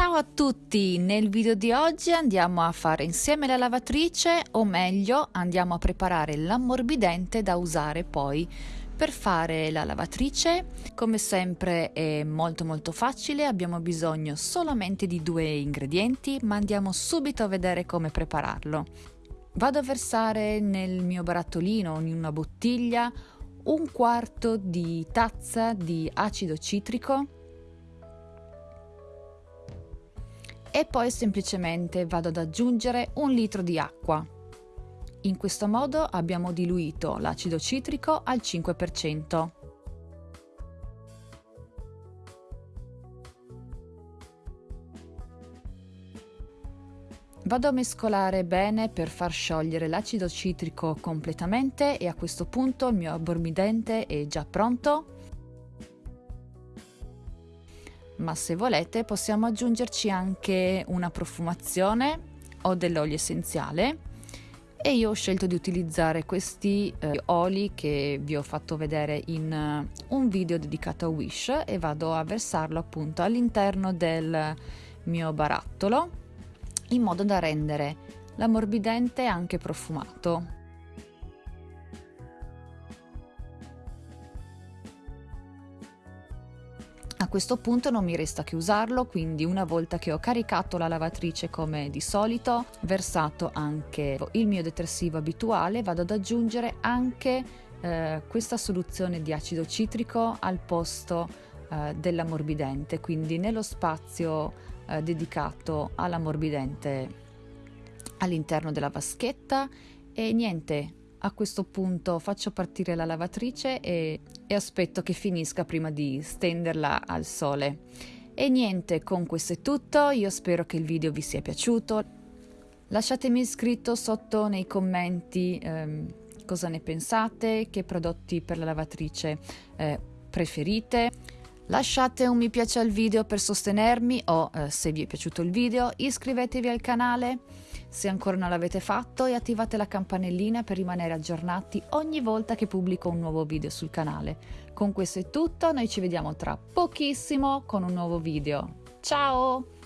Ciao a tutti! Nel video di oggi andiamo a fare insieme la lavatrice o meglio andiamo a preparare l'ammorbidente da usare poi per fare la lavatrice. Come sempre è molto molto facile, abbiamo bisogno solamente di due ingredienti ma andiamo subito a vedere come prepararlo. Vado a versare nel mio barattolino in una bottiglia un quarto di tazza di acido citrico e poi semplicemente vado ad aggiungere un litro di acqua. In questo modo abbiamo diluito l'acido citrico al 5%. Vado a mescolare bene per far sciogliere l'acido citrico completamente e a questo punto il mio abborbidente è già pronto ma se volete possiamo aggiungerci anche una profumazione o dell'olio essenziale e io ho scelto di utilizzare questi eh, oli che vi ho fatto vedere in uh, un video dedicato a Wish e vado a versarlo appunto all'interno del mio barattolo in modo da rendere l'ammorbidente anche profumato. Questo punto non mi resta che usarlo, quindi una volta che ho caricato la lavatrice come di solito, versato anche il mio detersivo abituale, vado ad aggiungere anche eh, questa soluzione di acido citrico al posto eh, dell'ammorbidente, quindi nello spazio eh, dedicato all'ammorbidente all'interno della vaschetta. E niente, a questo punto faccio partire la lavatrice e, e aspetto che finisca prima di stenderla al sole. E niente, con questo è tutto, io spero che il video vi sia piaciuto. Lasciatemi scritto sotto nei commenti ehm, cosa ne pensate, che prodotti per la lavatrice eh, preferite. Lasciate un mi piace al video per sostenermi o, eh, se vi è piaciuto il video, iscrivetevi al canale se ancora non l'avete fatto e attivate la campanellina per rimanere aggiornati ogni volta che pubblico un nuovo video sul canale. Con questo è tutto, noi ci vediamo tra pochissimo con un nuovo video. Ciao!